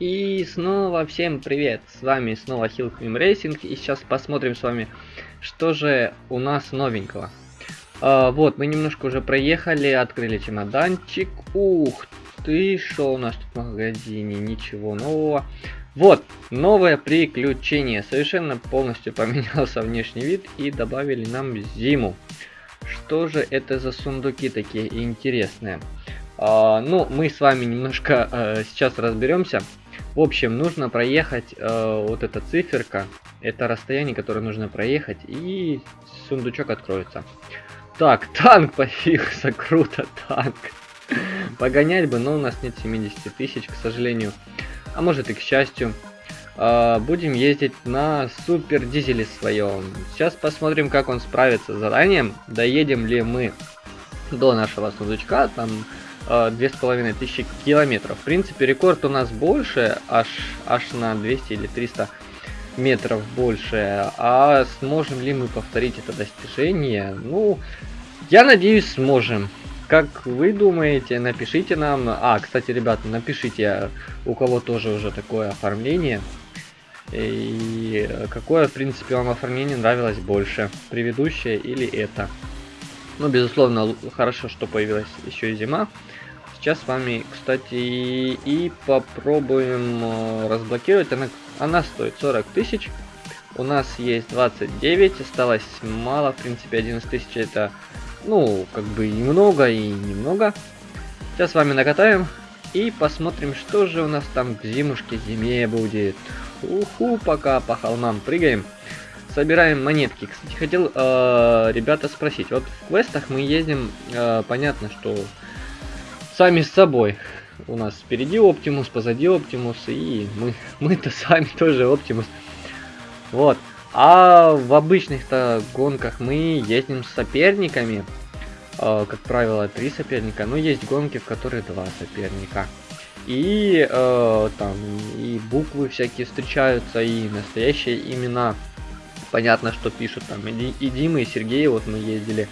И снова всем привет, с вами снова Hillclim Racing, и сейчас посмотрим с вами, что же у нас новенького. А, вот, мы немножко уже проехали, открыли чемоданчик, ух ты, что у нас тут в магазине, ничего нового. Вот, новое приключение, совершенно полностью поменялся внешний вид и добавили нам зиму. Что же это за сундуки такие интересные? Uh, ну, мы с вами немножко uh, сейчас разберемся. В общем, нужно проехать uh, вот эта циферка. Это расстояние, которое нужно проехать, и сундучок откроется. Так, танк появился, круто, танк. Погонять бы, но у нас нет 70 тысяч, к сожалению. А может и к счастью. Будем ездить на супер дизеле своем. Сейчас посмотрим, как он справится с заданием. Доедем ли мы до нашего сундучка. Там Э, две с половиной тысячи километров. В принципе, рекорд у нас больше, аж, аж на 200 или 300 метров больше. А сможем ли мы повторить это достижение? Ну, я надеюсь, сможем. Как вы думаете, напишите нам. А, кстати, ребята, напишите, у кого тоже уже такое оформление. И какое, в принципе, вам оформление нравилось больше, предыдущее или это. Ну, безусловно, хорошо, что появилась еще и зима. Сейчас с вами, кстати, и попробуем э, разблокировать. Она, она стоит 40 тысяч. У нас есть 29, осталось мало, в принципе, 11 тысяч это, ну, как бы и много, и немного. Сейчас с вами накатаем и посмотрим, что же у нас там в зимушке зиме будет. Уху, пока по холмам прыгаем. Собираем монетки. Кстати, хотел э, ребята спросить. Вот в квестах мы ездим, э, понятно, что сами с собой. У нас впереди Оптимус, позади Оптимус, и мы, мы-то сами тоже Оптимус. Вот. А в обычных-то гонках мы ездим с соперниками. Э, как правило, три соперника. Но есть гонки, в которых два соперника. И э, там и буквы всякие встречаются, и настоящие имена понятно, что пишут там и, и Дима, и Сергей, вот мы ездили,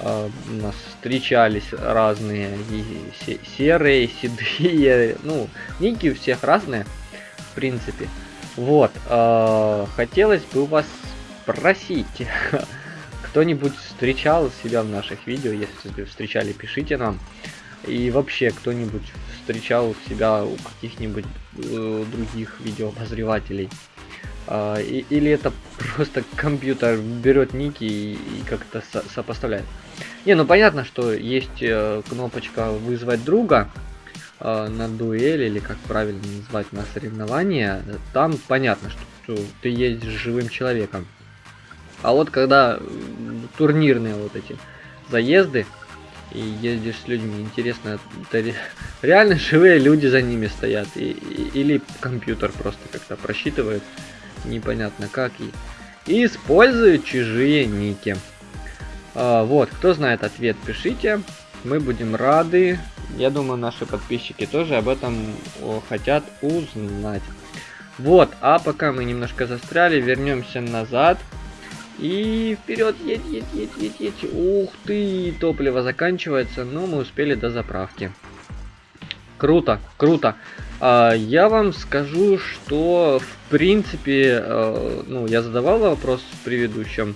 э, у нас встречались разные, и серые, и седые, ну, ники у всех разные, в принципе. Вот, э, хотелось бы вас спросить, кто-нибудь встречал себя в наших видео, если встречали, пишите нам. И вообще, кто-нибудь встречал себя у каких-нибудь э, других видеообозревателей. А, и, или это просто компьютер берет ники и, и как-то со сопоставляет. Не, ну понятно, что есть э, кнопочка вызвать друга э, на дуэль или как правильно назвать на соревнования. Там понятно, что, что ты ездишь живым человеком. А вот когда турнирные вот эти заезды и ездишь с людьми, интересно, это реально живые люди за ними стоят и, и, или компьютер просто как-то просчитывает непонятно как, и, используют чужие ники. А, вот, кто знает ответ, пишите, мы будем рады. Я думаю, наши подписчики тоже об этом хотят узнать. Вот, а пока мы немножко застряли, вернемся назад. И вперед, едь, едь, едь, едь, едь. Ух ты, топливо заканчивается, но мы успели до заправки. Круто, круто. А, я вам скажу, что в принципе, э, ну, я задавал вопрос в предыдущем,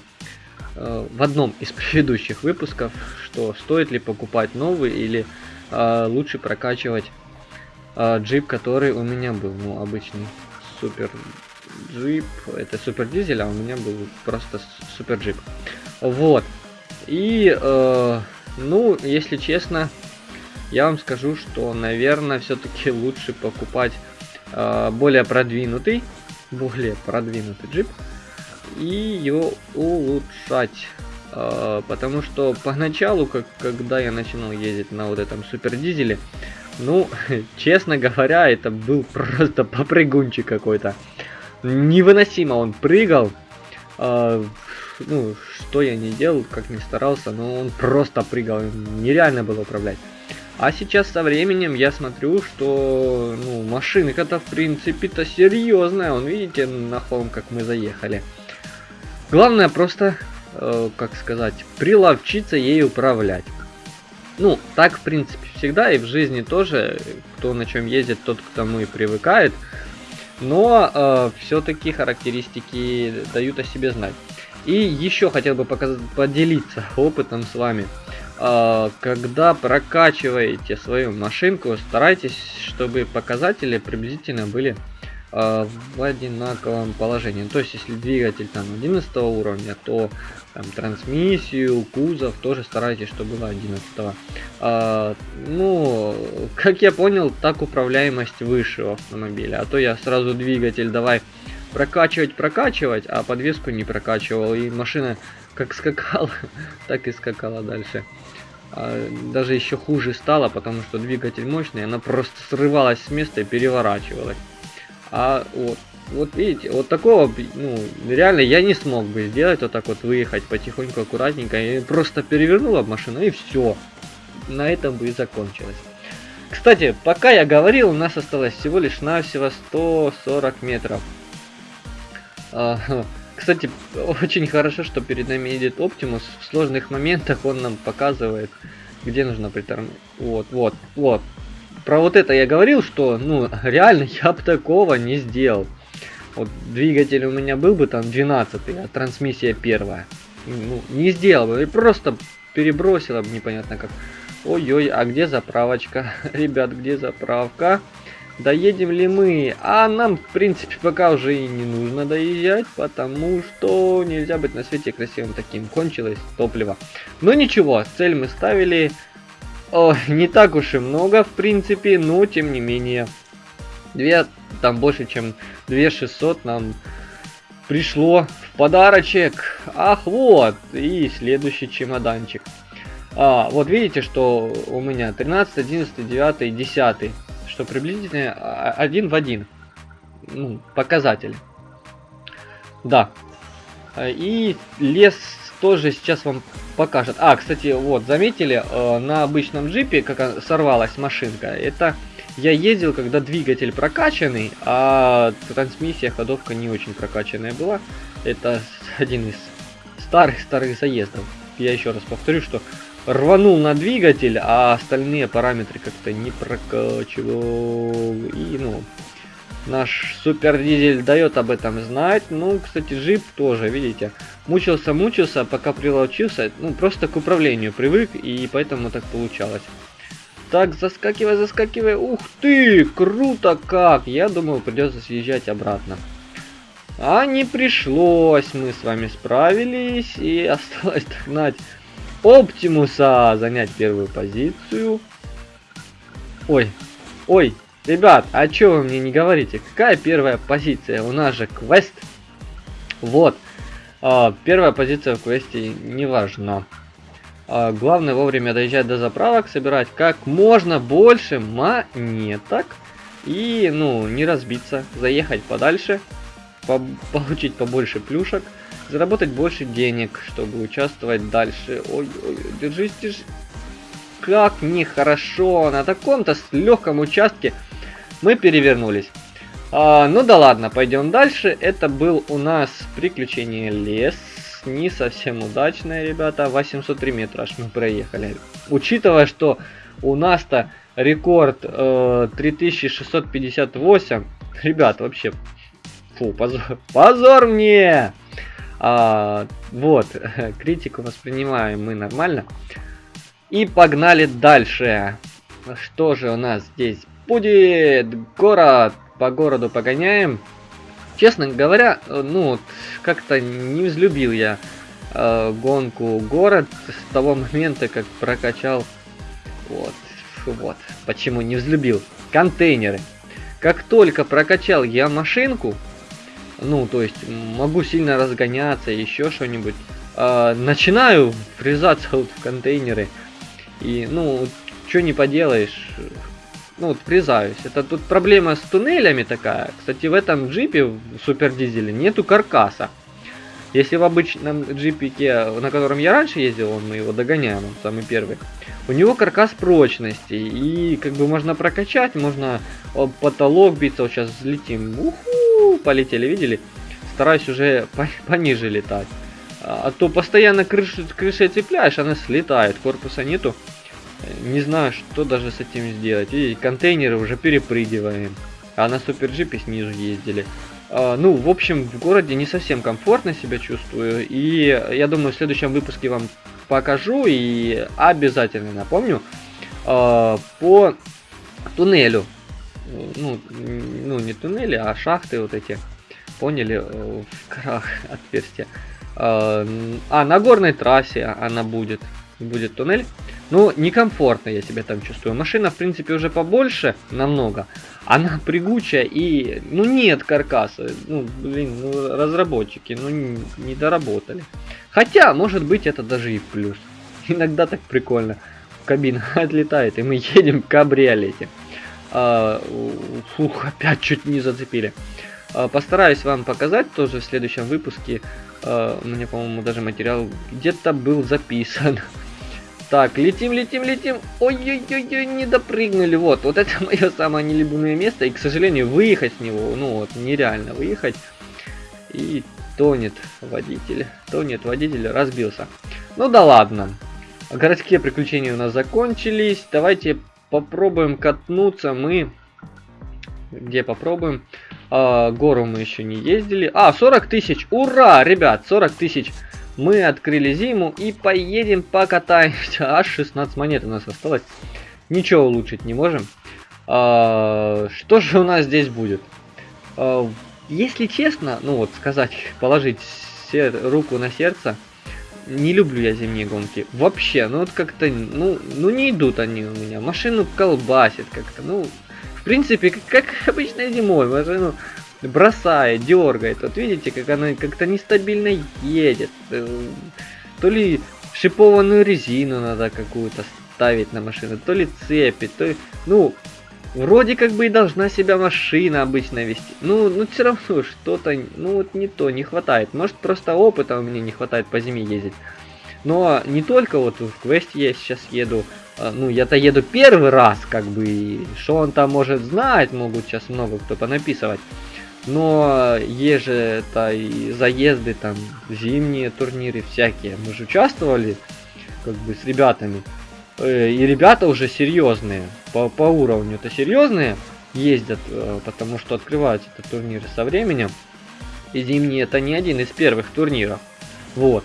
э, в одном из предыдущих выпусков, что стоит ли покупать новый или э, лучше прокачивать джип, который у меня был, ну, обычный супер джип, это супер дизель, а у меня был просто супер джип. Вот. И, ну, если честно, я вам скажу, что, наверное, все-таки лучше покупать э, более продвинутый, более продвинутый джип и его улучшать. Э, потому что поначалу, как, когда я начинал ездить на вот этом супер дизеле, ну, честно говоря, это был просто попрыгунчик какой-то. Невыносимо он прыгал. Э, ну, что я не делал, как не старался, но он просто прыгал. Нереально было управлять. А сейчас со временем я смотрю, что ну, машинка-то в принципе-то серьезная. Он, видите, на холм, как мы заехали. Главное просто, э, как сказать, приловчиться ей управлять. Ну, так, в принципе, всегда и в жизни тоже. Кто на чем ездит, тот к тому и привыкает. Но э, все-таки характеристики дают о себе знать. И еще хотел бы показать, поделиться опытом с вами. Когда прокачиваете свою машинку, старайтесь, чтобы показатели приблизительно были э, в одинаковом положении. То есть, если двигатель там 11 уровня, то там, трансмиссию, кузов тоже старайтесь, чтобы было 11 а, Ну, как я понял, так управляемость выше в автомобиле. А то я сразу двигатель давай прокачивать, прокачивать, а подвеску не прокачивал. И машина как скакала, так и скакала дальше. А, даже еще хуже стало, потому что двигатель мощный, она просто срывалась с места и переворачивалась. А вот вот видите, вот такого, ну, реально я не смог бы сделать, вот так вот выехать потихоньку, аккуратненько, и просто перевернула машину, и все. На этом бы и закончилось. Кстати, пока я говорил, у нас осталось всего лишь навсего 140 метров. А, кстати, очень хорошо, что перед нами едет Оптимус. В сложных моментах он нам показывает, где нужно притормозить. Вот, вот, вот. Про вот это я говорил, что, ну, реально я бы такого не сделал. Вот двигатель у меня был бы там 12, а трансмиссия первая. Ну, не сделал бы, просто перебросила бы непонятно как. Ой-ой, а где заправочка? Ребят, где заправка? Доедем ли мы? А нам, в принципе, пока уже и не нужно доезжать, потому что нельзя быть на свете красивым таким. Кончилось топливо. Но ничего, цель мы ставили. О, не так уж и много, в принципе, но тем не менее. Две, там больше, чем 2600 нам пришло в подарочек. Ах, вот, и следующий чемоданчик. А, вот видите, что у меня 13, 11, 9, 10, что приблизительно а, один в один. Ну, показатель. Да. И лес тоже сейчас вам покажет. А, кстати, вот, заметили, э, на обычном джипе, как сорвалась машинка, это я ездил, когда двигатель прокачанный, а трансмиссия, ходовка не очень прокачанная была. Это один из старых-старых заездов. Я еще раз повторю, что рванул на двигатель, а остальные параметры как-то не прокачивал. И, ну, наш супер дизель дает об этом знать. Ну, кстати, джип тоже, видите, мучился-мучился, пока прилучился. Ну, просто к управлению привык, и поэтому так получалось. Так, заскакивай, заскакивай. Ух ты, круто как. Я думал, придется съезжать обратно. А не пришлось. Мы с вами справились. И осталось догнать Оптимуса. Занять первую позицию. Ой, ой, ребят, а чё вы мне не говорите? Какая первая позиция? У нас же квест. Вот. А, первая позиция в квесте не важна. А, главное вовремя доезжать до заправок, собирать как можно больше монеток. И, ну, не разбиться, заехать подальше, по получить побольше плюшек, заработать больше денег, чтобы участвовать дальше. Ой, ой, держись, держись. Как нехорошо, на таком-то легком участке мы перевернулись. А, ну да ладно, пойдем дальше. Это был у нас приключение лес не совсем удачная, ребята. 803 метра аж мы проехали. Учитывая, что у нас-то рекорд э, 3658. Ребят, вообще, фу, позор, позор мне! А, вот, критику воспринимаем мы нормально. И погнали дальше. Что же у нас здесь будет? Город. По городу погоняем. Честно говоря, ну, как-то не взлюбил я э, гонку город с того момента, как прокачал... Вот, вот, почему не взлюбил. Контейнеры. Как только прокачал я машинку, ну, то есть могу сильно разгоняться, еще что-нибудь, э, начинаю врезаться вот в контейнеры. И, ну, что не поделаешь, ну вот врезаюсь. Это тут проблема с туннелями такая. Кстати, в этом джипе, в супер дизеле, нету каркаса. Если в обычном джипике, на котором я раньше ездил, он мы его догоняем, он самый первый, у него каркас прочности, и как бы можно прокачать, можно потолок биться, вот сейчас взлетим, уху, полетели, видели? Стараюсь уже пониже летать. А то постоянно крышу, крышей цепляешь, она слетает, корпуса нету. Не знаю, что даже с этим сделать. И контейнеры уже перепрыгиваем. А на суперджипе снизу ездили. А, ну, в общем, в городе не совсем комфортно себя чувствую. И я думаю, в следующем выпуске вам покажу и обязательно напомню а, по туннелю. Ну, ну, не туннели, а шахты вот эти. Поняли? Э, в горах отверстия. А, а, на горной трассе она будет. Будет туннель. Ну, некомфортно я себя там чувствую. Машина, в принципе, уже побольше, намного. Она прыгучая и, ну, нет каркаса. Ну, блин, ну, разработчики, ну, не, не доработали. Хотя, может быть, это даже и плюс. Иногда так прикольно. Кабина отлетает, и мы едем в кабриолете. А, фух, опять чуть не зацепили. А, постараюсь вам показать тоже в следующем выпуске. А, у меня, по-моему, даже материал где-то был записан. Так, летим, летим, летим. Ой-ой-ой, не допрыгнули. Вот, вот это мое самое нелюбимое место. И, к сожалению, выехать с него, ну вот, нереально выехать. И тонет водитель. Тонет водитель, разбился. Ну да ладно. Городские приключения у нас закончились. Давайте попробуем катнуться. Мы... Где попробуем? А, гору мы еще не ездили. А, 40 тысяч. Ура, ребят, 40 тысяч мы открыли зиму и поедем покатаемся. Аж 16 монет у нас осталось. Ничего улучшить не можем. А, что же у нас здесь будет? А, если честно, ну вот сказать, положить руку на сердце, не люблю я зимние гонки. Вообще, ну вот как-то, ну, ну не идут они у меня. Машину колбасит как-то, ну, в принципе, как, как обычно зимой. Машину бросает, дергает. Вот видите, как она как-то нестабильно едет. Э, то ли шипованную резину надо какую-то ставить на машину, то ли цепи, то ли... Ну, вроде как бы и должна себя машина обычно вести. Ну, ну все равно что-то, ну вот не то, не хватает. Может просто опыта у меня не хватает по зиме ездить. Но не только вот в квесте я сейчас еду, а, ну я-то еду первый раз, как бы, что он там может знать, могут сейчас много кто понаписывать. Но есть же это и заезды, там, зимние турниры всякие. Мы же участвовали, как бы, с ребятами. Э, и ребята уже серьезные, по, по уровню это серьезные ездят, э, потому что открываются это турниры со временем. И зимние это не один из первых турниров. Вот.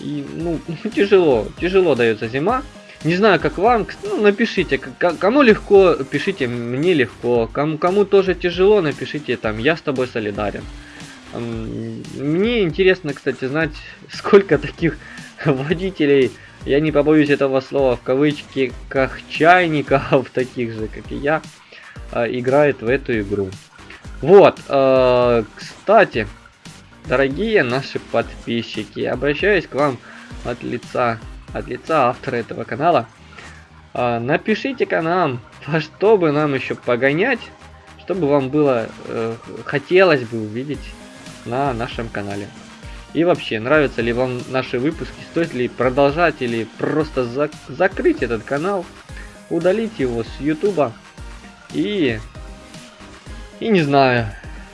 И, ну, тяжело, тяжело дается зима. Не знаю, как вам, ну, напишите, кому легко, пишите, мне легко, кому, кому тоже тяжело, напишите там, я с тобой солидарен. Мне интересно, кстати, знать, сколько таких водителей, я не побоюсь этого слова в кавычки, как чайников, таких же, как и я, а, играет в эту игру. Вот, а, кстати, дорогие наши подписчики, обращаюсь к вам от лица от лица автора этого канала. А, Напишите-ка нам, во что бы нам еще погонять, чтобы вам было, э, хотелось бы увидеть на нашем канале. И вообще, нравятся ли вам наши выпуски, стоит ли продолжать или просто зак закрыть этот канал, удалить его с ютуба и... И не знаю,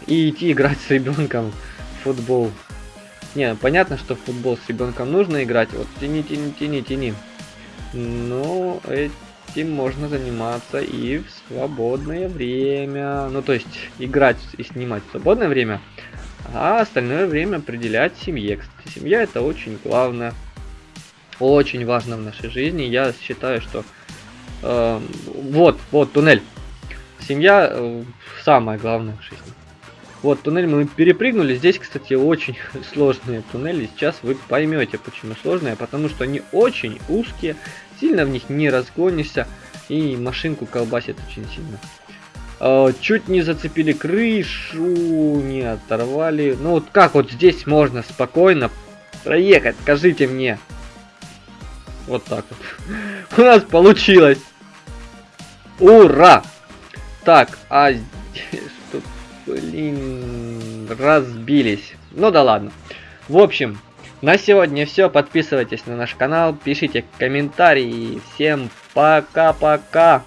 и идти играть с ребенком в футбол. Не, понятно, что в футбол с ребенком нужно играть. Вот тяни, тяни, тяни, тяни. Но этим можно заниматься и в свободное время. Ну, то есть, играть и снимать в свободное время. А остальное время определять семье. Кстати, семья это очень главное. Очень важно в нашей жизни. Я считаю, что... Э, вот, вот, туннель. Семья э, самое главное в жизни. Вот, туннель мы перепрыгнули. Здесь, кстати, очень сложные туннели. Сейчас вы поймете, почему сложные. Потому что они очень узкие, сильно в них не разгонишься. И машинку колбасит очень сильно. Э, чуть не зацепили крышу, не оторвали. Ну вот как вот здесь можно спокойно проехать, скажите мне. Вот так вот. У нас получилось. Ура! Так, а Блин, разбились. Ну да ладно. В общем, на сегодня все. Подписывайтесь на наш канал, пишите комментарии. Всем пока-пока.